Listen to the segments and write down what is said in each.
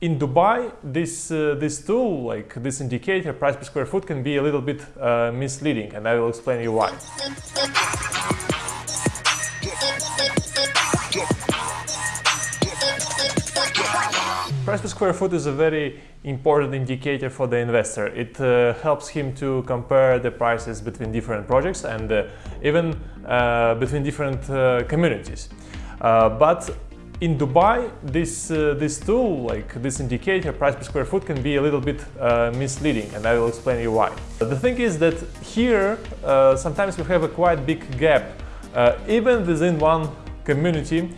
in Dubai, this uh, this tool, like this indicator, price per square foot, can be a little bit uh, misleading, and I will explain you why. Price per square foot is a very important indicator for the investor. It uh, helps him to compare the prices between different projects and uh, even uh, between different uh, communities. But in Dubai, this, uh, this tool, like this indicator, price per square foot, can be a little bit uh, misleading and I will explain you why. The thing is that here uh, sometimes we have a quite big gap, uh, even within one community,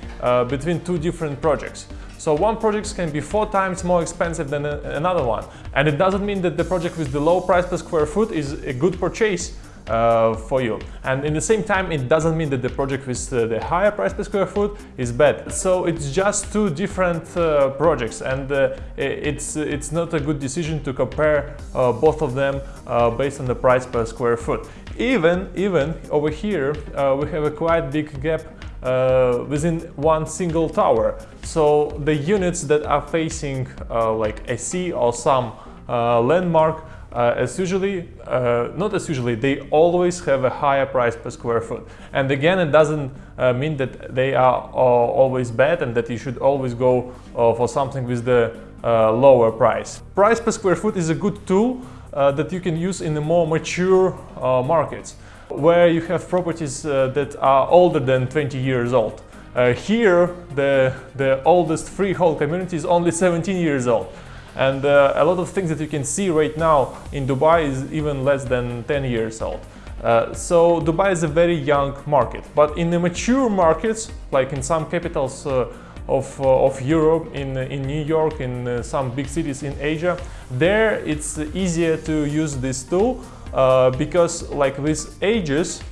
between two different projects. So one project can be four times more expensive than another one. And it doesn't mean that the project with the low price per square foot is a good purchase uh, for you. And in the same time, it doesn't mean that the project with uh, the higher price per square foot is bad. So it's just two different uh, projects and uh, it's, it's not a good decision to compare uh, both of them based on the price per square foot. Even, even over here, we have a quite big gap uh, within one single tower. So the units that are facing uh, like a sea or some uh, landmark uh, as usually, uh, not as usually, they always have a higher price per square foot. And again, it doesn't uh, mean that they are always bad and that you should always go for something with the lower price. Price per square foot is a good tool that you can use in the more mature markets where you have properties uh, that are older than 20 years old. Uh, here, the, the oldest freehold community is only 17 years old. And uh, a lot of things that you can see right now in Dubai is even less than 10 years old. Uh, so Dubai is a very young market. But in the mature markets, like in some capitals uh, of, uh, of Europe, in, in New York, in some big cities in Asia, there it's easier to use this tool uh, because like with ages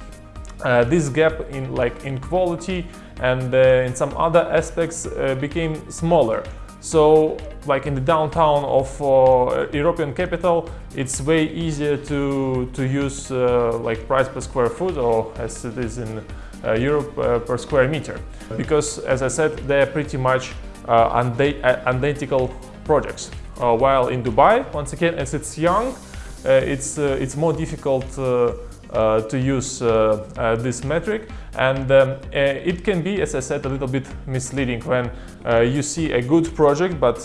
uh, this gap in like in quality and uh, in some other aspects uh, became smaller so like in the downtown of uh, European capital it's way easier to to use uh, like price per square foot or as it is in uh, Europe uh, per square meter. Because as I said they're pretty much identical projects. While in Dubai once again as it's young uh, it's, uh, it's more difficult uh, to use this metric and um, it can be, as I said, a little bit misleading when you see a good project but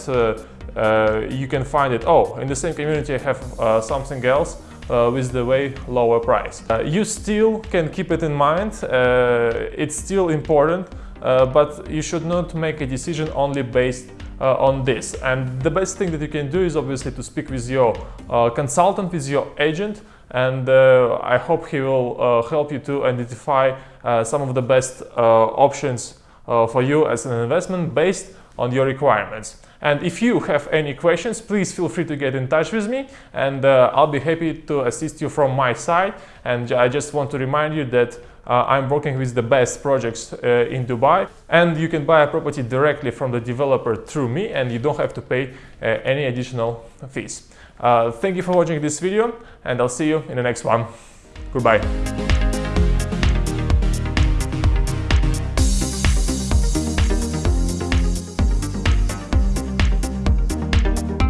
uh, you can find it, oh, in the same community I have uh, something else uh, with the way lower price. you still can keep it in mind, it's still important, but you should not make a decision only based uh, on this. And the best thing that you can do is obviously to speak with your uh, consultant, with your agent, and uh, I hope he will uh, help you to identify uh, some of the best uh, options for you as an investment based on your requirements. And if you have any questions, please feel free to get in touch with me and I'll be happy to assist you from my side. And I just want to remind you that uh, I'm working with the best projects uh, in Dubai and you can buy a property directly from the developer through me and you don't have to pay uh, any additional fees. thank you for watching this video and I'll see you in the next one. Goodbye.